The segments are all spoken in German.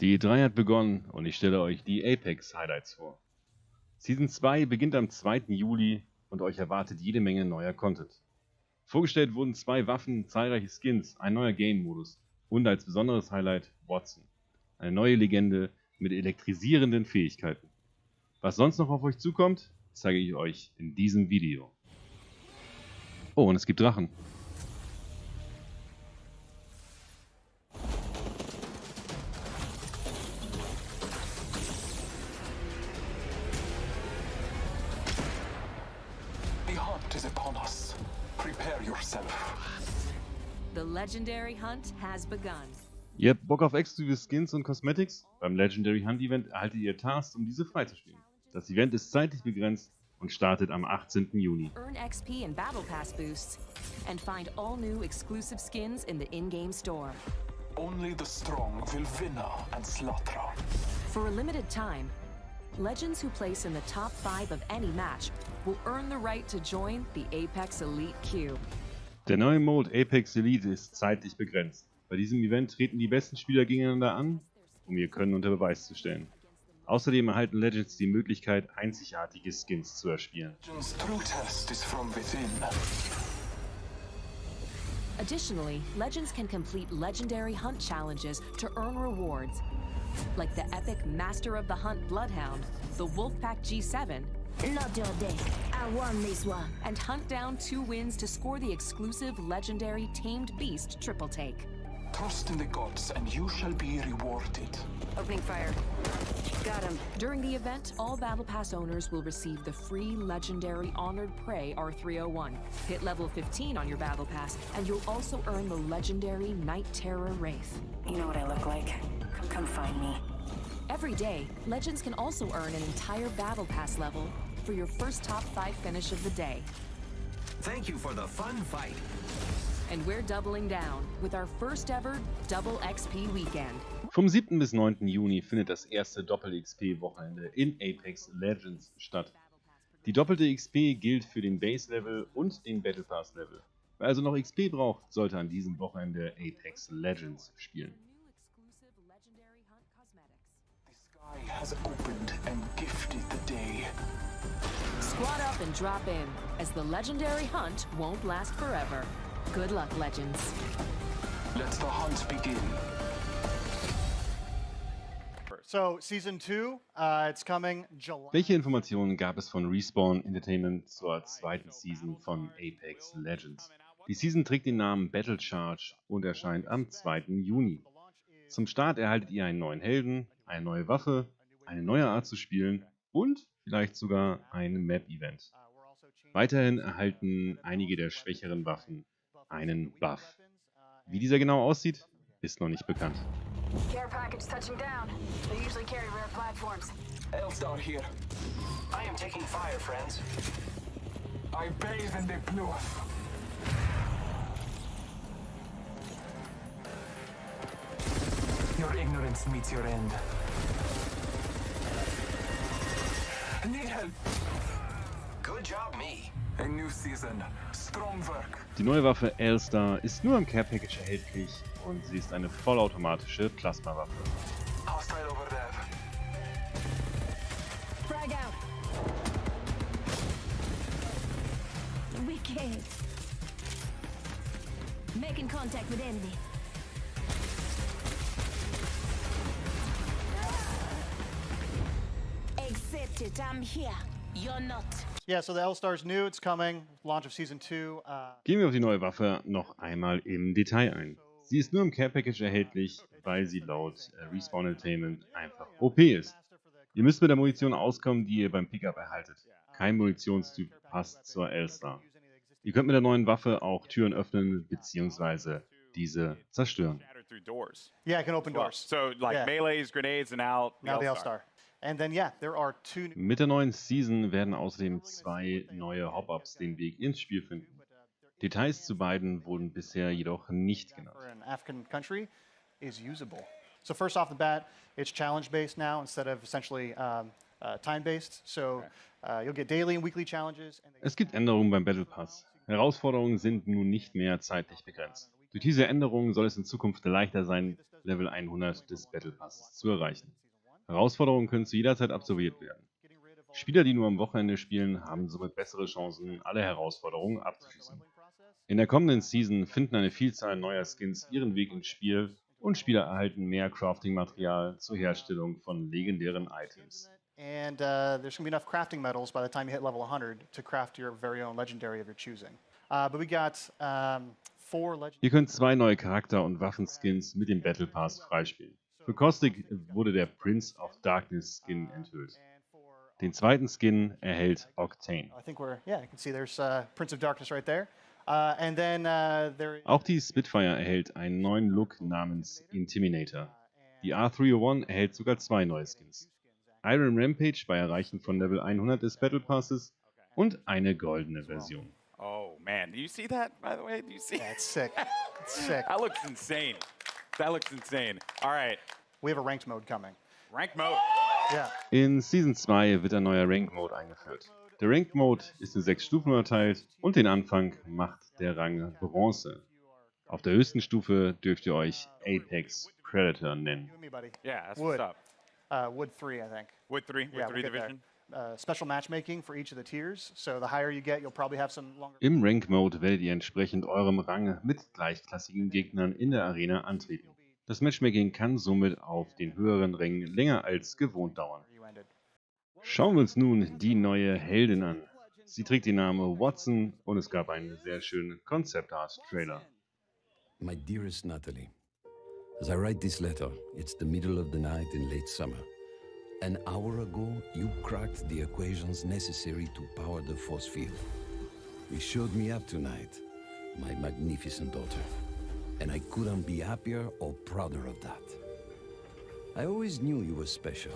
Die E3 hat begonnen und ich stelle euch die Apex Highlights vor. Season 2 beginnt am 2. Juli und euch erwartet jede Menge neuer Content. Vorgestellt wurden zwei Waffen, zahlreiche Skins, ein neuer Game-Modus und als besonderes Highlight Watson. Eine neue Legende mit elektrisierenden Fähigkeiten. Was sonst noch auf euch zukommt, zeige ich euch in diesem Video. Oh, und es gibt Drachen. The legendary hunt has begun. Ihr habt Bock auf exklusive Skins und Cosmetics? Beim Legendary Hunt Event erhaltet ihr Tasks, um diese freizuspielen. Das Event ist zeitlich begrenzt und startet am 18. Juni. Earn XP and Battle Pass boosts, and find all new exclusive skins in the in-game store. Only the strong will winner and slaughter. For a limited time, legends who place in the top 5 of any match will earn the right to join the Apex Elite Queue. Der neue Mode Apex Elite ist zeitlich begrenzt. Bei diesem Event treten die besten Spieler gegeneinander an, um ihr Können unter Beweis zu stellen. Außerdem erhalten Legends die Möglichkeit, einzigartige Skins zu erspielen. Additionally, legends can complete legendary hunt challenges to earn rewards, like the epic Master of the Hunt Bloodhound, the Wolfpack G7, Not your day. I won this one. and hunt down two wins to score the exclusive legendary Tamed Beast triple take. Trust in the gods and you shall be rewarded. Opening fire. Got him. During the event, all Battle Pass owners will receive the free legendary Honored Prey R301. Hit level 15 on your Battle Pass, and you'll also earn the legendary Night Terror Wraith. You know what I look like. Come, come find me. Every day, Legends can also earn an entire Battle Pass level for your first top 5 finish of the day. Thank you for the fun fight. And we're doubling down with our first ever Double XP weekend. Vom 7. bis 9. Juni findet das erste Doppel-XP-Wochenende in Apex Legends statt. Die doppelte XP gilt für den Base-Level und den Battle Pass-Level. Wer also noch XP braucht, sollte an diesem Wochenende Apex Legends spielen. Has opened and gifted the day. Squat up and drop in, as the legendary hunt won't last forever. Good luck, Legends. Let the hunt begin. So season two, uh, it's coming July. Welche Informationen gab es von Respawn Entertainment zur zweiten Season von Apex Legends? Die Season trägt den Namen Battle Charge und erscheint am 2. Juni. Zum Start erhaltet ihr einen neuen Helden, eine neue Waffe, eine neue Art zu spielen und vielleicht sogar ein Map-Event. Weiterhin erhalten einige der schwächeren Waffen einen Buff. Wie dieser genau aussieht, ist noch nicht bekannt. Care package touching down. They usually carry rare platforms. Elstar here. I am taking fire, friends. I bathe in the blood. Your ignorance meets your end. Die neue Waffe Elstar ist nur im Care Package erhältlich und sie ist eine vollautomatische Plasmawaffe. Hostile over there. Frag out. Wicked. Making contact with enemy. It. I'm here. You're not. Yeah, so the L Star's new. It's coming. Launch of season two. Uh, Gehen wir auf die neue Waffe noch einmal im Detail ein. Sie ist nur im Care Package erhältlich, weil sie laut äh, Respawn Entertainment einfach OP ist. Ihr müsst mit der Munition auskommen, die ihr beim Pickup erhaltet. Kein Munitionstyp passt zur Elstar. Ihr könnt mit der neuen Waffe auch Türen öffnen bzw. diese zerstören. Yeah, it can open doors. so like Yeah. melees, grenades, and now the now the L L-Star. Then yeah, Mit der neuen Season werden außerdem zwei neue Hop-Ups den Weg ins Spiel finden. Details zu beiden wurden bisher jedoch nicht genannt. So first off the bat, it's challenge based now instead of essentially um, uh, time based. So uh, you'll get daily and weekly challenges. Es gibt Änderungen beim Battle Pass. Herausforderungen sind nun nicht mehr zeitlich begrenzt. Durch diese Änderungen soll es in Zukunft leichter sein, Level 100 des Battle Passes zu erreichen. Herausforderungen können zu jeder Zeit absolviert werden. Spieler, die nur am Wochenende spielen, haben somit bessere Chancen, alle Herausforderungen abzuschließen. In der kommenden Season finden eine Vielzahl neuer Skins ihren Weg ins Spiel und Spieler erhalten mehr Crafting-Material zur Herstellung von legendären Items. And uh, there's going to be enough crafting metals by the time you hit level 100 to craft your very own legendary of your choosing. Uh, but we got um. Ihr könnt zwei neue Charakter- und Waffenskins mit dem Battle Pass freispielen. Für Caustic wurde der Prince of Darkness Skin enthüllt. Den zweiten Skin erhält Octane. I think we're, yeah, you can see there's uh, Prince of Darkness right there. Uh, and then uh. Auch die Spitfire erhält einen neuen Look namens Intimidator. Die R301 erhält sogar zwei neue Skins. Iron Rampage bei Erreichen von Level 100 des Battle Passes und eine goldene Version. Oh man, do you see that? By the way, do you see? It's sick. It's sick. That looks insane. That looks insane. All right, We have a ranked mode coming. rank mode. Yeah. In Season 2 wird ein neuer Rank Mode eingeführt. Der Rank Mode ist in sechs Stufen unterteilt und den Anfang macht der Rang Bronze. Auf der höchsten Stufe dürft ihr euch Apex Predator nennen. Yeah, that's Wood. what's up. Uh, wood three, I think. Wood three, wood Yeah, three we'll get division. there. Uh, special matchmaking for each of the tiers. So the higher you get, you'll probably have some longer. Im Rank Mode werdet ihr entsprechend eurem Rang mit gleichklassigen Gegnern in der Arena antreten. Das Matchmaking kann somit auf den höheren Rängen länger als gewohnt dauern. Schauen wir uns nun die neue Heldin an. Sie trägt den Namen Watson und es gab einen sehr schönen Concept Art Trailer. My dearest Natalie, as I write this letter, it's the middle of the night in late summer. An hour ago, you cracked the equations necessary to power the force field. You showed me up tonight, my magnificent daughter, and I couldn't be happier or prouder of that. I always knew you were special,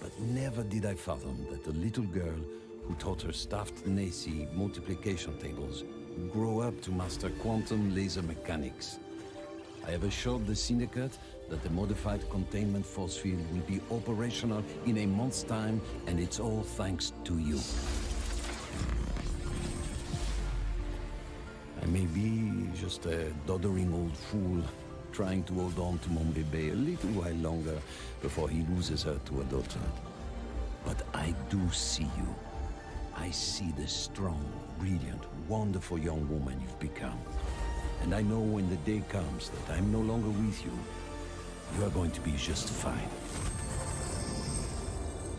but never did I fathom that the little girl who taught her stuffed Nacy multiplication tables would grow up to master quantum laser mechanics. I have assured the Syndicate that the modified containment force field will be operational in a month's time, and it's all thanks to you. I may be just a doddering old fool trying to hold on to mon bébé a little while longer before he loses her to a daughter. But I do see you. I see the strong, brilliant, wonderful young woman you've become. And I know when the day comes that I'm no longer with you, you are going to be just fine.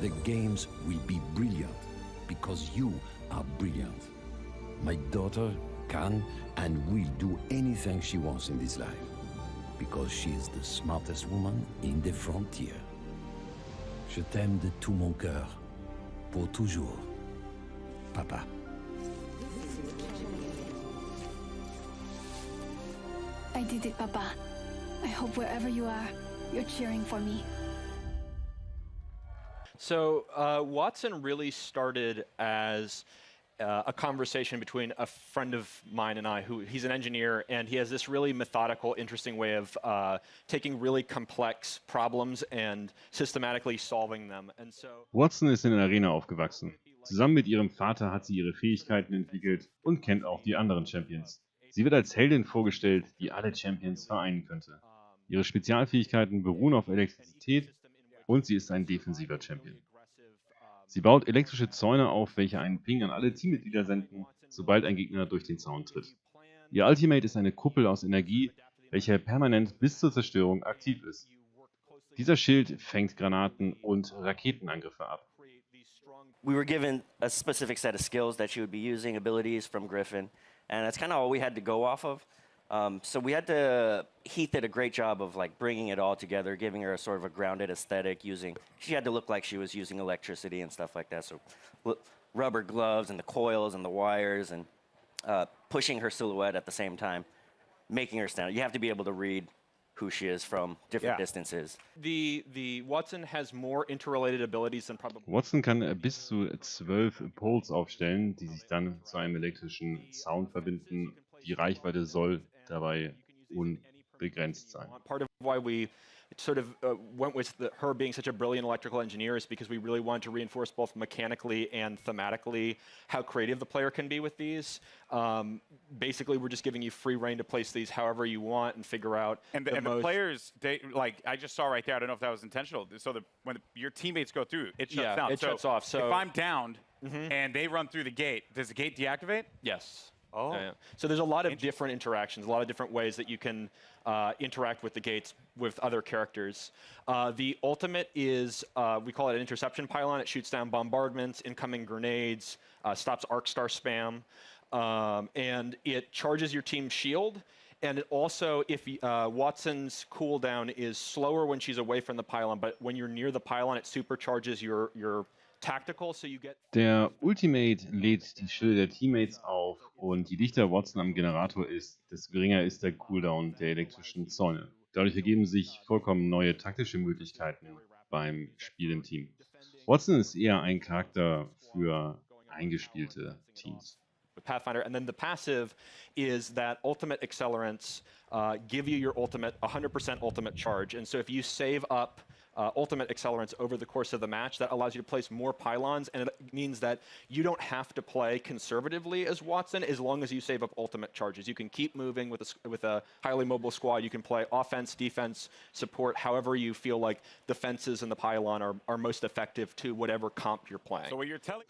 The games will be brilliant because you are brilliant. My daughter can and will do anything she wants in this life because she is the smartest woman in the frontier. Je t'aime de tout mon cœur, pour toujours. Papa. I did it, Papa. I hope wherever you are, you're cheering for me. So uh, Watson really started as uh, a conversation between a friend of mine and I, who he's an engineer, and he has this really methodical, interesting way of uh, taking really complex problems and systematically solving them. And so Watson ist in der Arena aufgewachsen. Zusammen mit ihrem Vater hat sie ihre Fähigkeiten entwickelt und kennt auch die anderen Champions. Sie wird als Heldin vorgestellt, die alle Champions vereinen könnte. Ihre Spezialfähigkeiten beruhen auf Elektrizität und sie ist ein defensiver Champion. Sie baut elektrische Zäune auf, welche einen Ping an alle Teammitglieder senden, sobald ein Gegner durch den Zaun tritt. Ihr Ultimate ist eine Kuppel aus Energie, welche permanent bis zur Zerstörung aktiv ist. Dieser Schild fängt Granaten und Raketenangriffe ab. we were given a specific set of skills that she would be using, abilities from Griffin, and that's kind of all we had to go off of. Um, so we had to. Heath did a great job of like bringing it all together, giving her a sort of a grounded aesthetic. Using she had to look like she was using electricity and stuff like that. So rubber gloves and the coils and the wires and uh, pushing her silhouette at the same time, making her stand. You have to be able to read who she is from different Yeah. distances. the the Watson has more interrelated abilities than probably. Watson kann äh, bis zu zwölf Poles aufstellen, die sich dann zu einem elektrischen Sound verbinden. Die Reichweite soll dabei unbegrenzt sein. Why we sort of uh, went with the, her being such a brilliant electrical engineer is because we really wanted to reinforce both mechanically and thematically how creative the player can be with these. Um, basically, we're just giving you free reign to place these however you want and figure out And the, the and the players, they like I just saw right there. I don't know if that was intentional. So the, when your teammates go through, it shuts Yeah, down. it so shuts off, so- if I'm downed and they run through the gate, does the gate deactivate? Yes. Oh. Yeah, yeah. So there's a lot of different interactions, a lot of different ways that you can uh, interact with the gates with other characters. Uh, the ultimate is, uh, we call it an interception pylon. It shoots down bombardments, incoming grenades, uh, stops arc star spam, um, and it charges your team's shield. And it also, if uh, Watson's cooldown is slower when she's away from the pylon, but when you're near the pylon, it supercharges your your Der Ultimate lädt die Schilde der Teammates auf und je dichter Watson am Generator ist, desto geringer ist der Cooldown der elektrischen Zäune. Dadurch ergeben sich vollkommen neue taktische Möglichkeiten beim Spiel im Team. Watson ist eher ein Charakter für eingespielte Teams. Pathfinder. And then the passive is that ultimate accelerants uh, give you your ultimate 100% ultimate charge. And so if you save up uh, ultimate accelerants over the course of the match, that allows you to place more pylons, and it means that you don't have to play conservatively as Watson as long as you save up ultimate charges. You can keep moving with a, s- with a highly mobile squad. You can play offense, defense, support, however you feel like the fences and the pylon are, are most effective to whatever comp you're playing. So what you're telling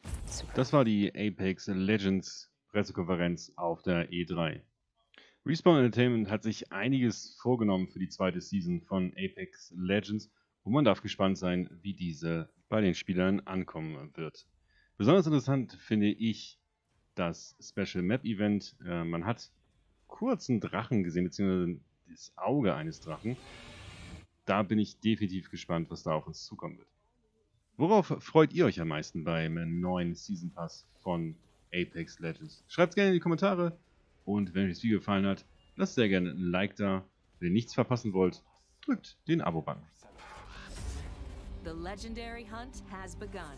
Das war die Apex Legends Pressekonferenz auf der E3. Respawn Entertainment hat sich einiges vorgenommen für die zweite Season von Apex Legends und man darf gespannt sein, wie diese bei den Spielern ankommen wird. Besonders interessant finde ich das Special Map Event. Äh, man hat kurz einen Drachen gesehen, beziehungsweise das Auge eines Drachen. Da bin ich definitiv gespannt, was da auf uns zukommen wird. Worauf freut ihr euch am meisten beim neuen Season Pass von Apex Legends? Schreibt es gerne in die Kommentare und wenn euch das Video gefallen hat, lasst sehr gerne ein Like da. Wenn ihr nichts verpassen wollt, drückt den Abo-Button. The legendary hunt has begun.